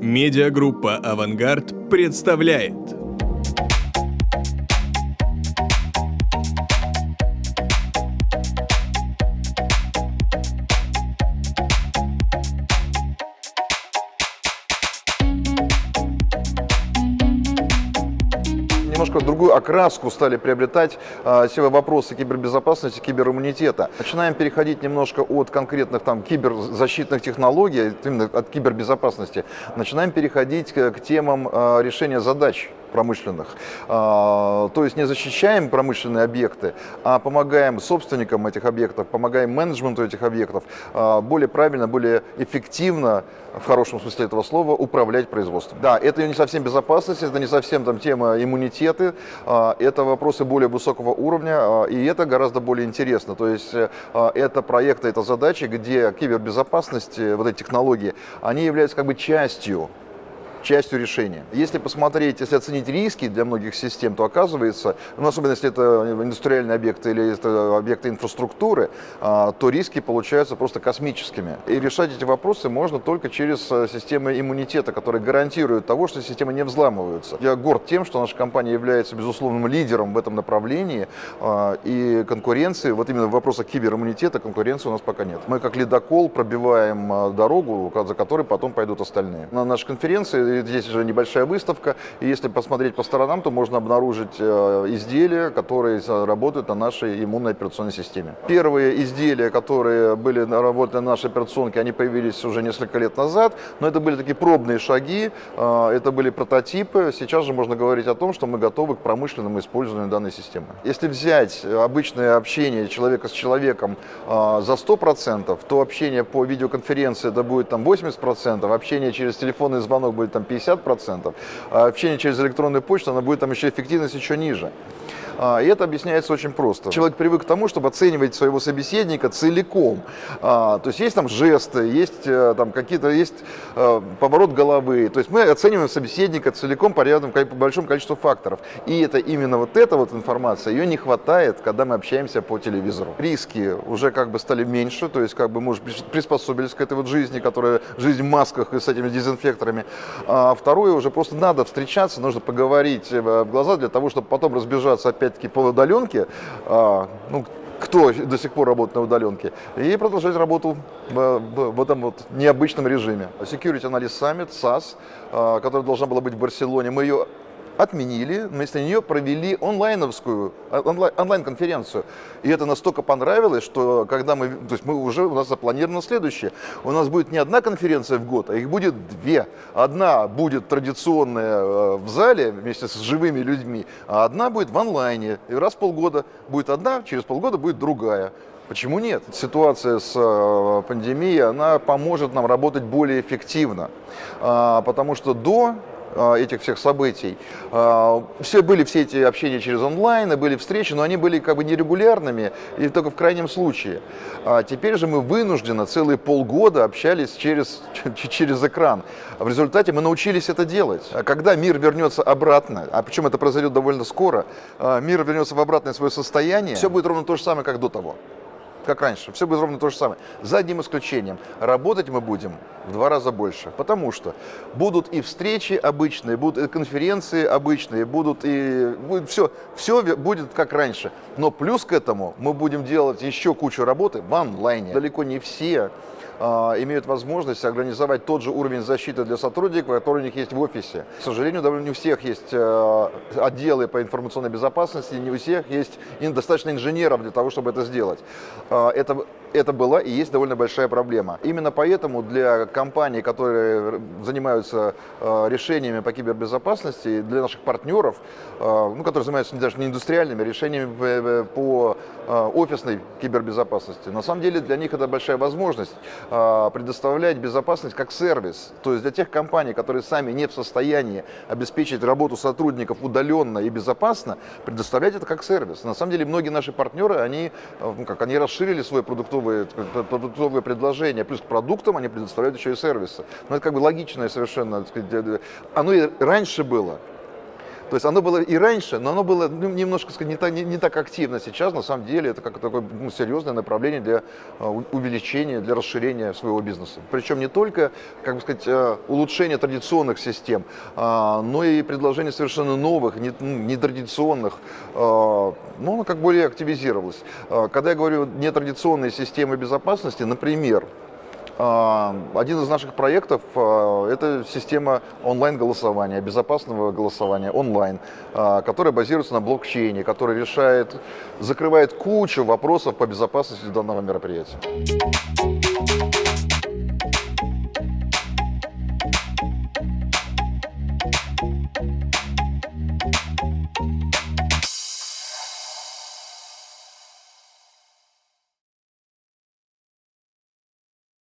Медиагруппа «Авангард» представляет. Немножко другую окраску стали приобретать э, все вопросы кибербезопасности, кибериммунитета. Начинаем переходить немножко от конкретных там киберзащитных технологий, именно от кибербезопасности, начинаем переходить к, темам э, решения задач промышленных. А, то есть не защищаем промышленные объекты, а помогаем собственникам этих объектов, помогаем менеджменту этих объектов а, более правильно, более эффективно, в хорошем смысле этого слова, управлять производством. Да, это не совсем безопасность, это не совсем там тема иммунитеты, а, это вопросы более высокого уровня, и это гораздо более интересно. То есть это проекты, это задачи, где кибербезопасность, вот эти технологии, они являются как бы частью частью решения. Если посмотреть, если оценить риски для многих систем, то оказывается, ну, особенно если это индустриальные объекты или это объекты инфраструктуры, а, то риски получаются просто космическими. И решать эти вопросы можно только через э, системы иммунитета, которые гарантируют того, что системы не взламываются. Я горд тем, что наша компания является безусловным лидером в этом направлении, а, и конкуренции, вот именно в вопросах кибериммунитета конкуренции у нас пока нет. Мы как ледокол пробиваем а, дорогу, за которой потом пойдут остальные. На нашей конференции здесь уже небольшая выставка, и если посмотреть по сторонам, то можно обнаружить э, изделия, которые работают на нашей иммунной операционной системе. Первые изделия, которые были работали на нашей операционке, они появились уже несколько лет назад, но это были такие пробные шаги, э, это были прототипы. Сейчас же можно говорить о том, что мы готовы к промышленному использованию данной системы. Если взять обычное общение человека с человеком э, за 100%, то общение по видеоконференции это будет там 80%, общение через телефонный звонок будет там 50%, а общение через электронную почту, она будет там еще эффективность еще ниже. А, и это объясняется очень просто. Человек привык к тому, чтобы оценивать своего собеседника целиком. А, то есть есть там жесты, есть э, там какие-то, есть э, поворот головы. То есть мы оцениваем собеседника целиком по рядам, по большому количеству факторов. И это именно вот эта вот информация, ее не хватает, когда мы общаемся по телевизору. Риски уже как бы стали меньше, то есть как бы мы уже приспособились к этой вот жизни, которая жизнь в масках и с этими дезинфекторами. А второе, уже просто надо встречаться, нужно поговорить э, в глаза для того, чтобы потом разбежаться опять опять-таки, по удаленке, а, ну, кто до сих пор работает на удаленке, и продолжать работу в, в, в этом вот необычном режиме. Security Analyst Summit, SAS, а, которая должна была быть в Барселоне, мы ее отменили, вместо нее провели онлайновскую, а, онлайн-конференцию. И это настолько понравилось, что когда мы, то есть мы уже, у нас запланировано следующее. У нас будет не одна конференция в год, а их будет две. Одна будет традиционная э, в зале вместе с живыми людьми, а одна будет в онлайне. И раз в полгода будет одна, через полгода будет другая. Почему нет? Ситуация с э, пандемией, она поможет нам работать более эффективно, а, потому что до этих всех событий. А, все были все эти общения через онлайн, и были встречи, но они были как бы нерегулярными и только в крайнем случае. А теперь же мы вынуждены целые полгода общались через, через экран. В результате мы научились это делать. А когда мир вернется обратно, а причем это произойдет довольно скоро, мир вернется в обратное свое состояние, все будет ровно то же самое, как до того как раньше. Все будет ровно то же самое. За одним исключением. Работать мы будем в два раза больше. Потому что будут и встречи обычные, будут и конференции обычные, будут и будет все, все будет как раньше. Но плюс к этому мы будем делать еще кучу работы в онлайне. Далеко не все а, имеют возможность организовать тот же уровень защиты для сотрудников, который у них есть в офисе. К сожалению, довольно не у всех есть э, отделы по информационной безопасности, не у всех есть достаточно инженеров для того, чтобы это сделать. А, это это была и есть довольно большая проблема. Именно поэтому для компаний, которые занимаются э, решениями по кибербезопасности, для наших партнеров, э, ну, которые занимаются даже не индустриальными решениями по э, офисной кибербезопасности, на самом деле для них это большая возможность предоставлять безопасность как сервис. То есть для тех компаний, которые сами не в состоянии обеспечить работу сотрудников удаленно и безопасно, предоставлять это как сервис. На самом деле многие наши партнеры, они, ну, как, они расширили свой продуктовый продуктовые, продуктовые предложения, плюс к продуктам они предоставляют еще и сервисы. Но это как бы логичное совершенно, сказать, оно и раньше было. То есть оно было и раньше, но оно было ну, немножко сказать, не, так, не, не так активно. Сейчас, на самом деле, это как такое ну, серьезное направление для uh, увеличения, для расширения своего бизнеса. Причем не только, как бы сказать, uh, улучшение традиционных систем, uh, но и предложение совершенно новых, ну, нетрадиционных. Ну, оно как более активизировалось. Когда я говорю нетрадиционные системы безопасности, например, а, а, один из наших проектов а, – это система онлайн-голосования, безопасного голосования онлайн, а, которая базируется на блокчейне, которая решает, закрывает кучу вопросов по безопасности данного мероприятия.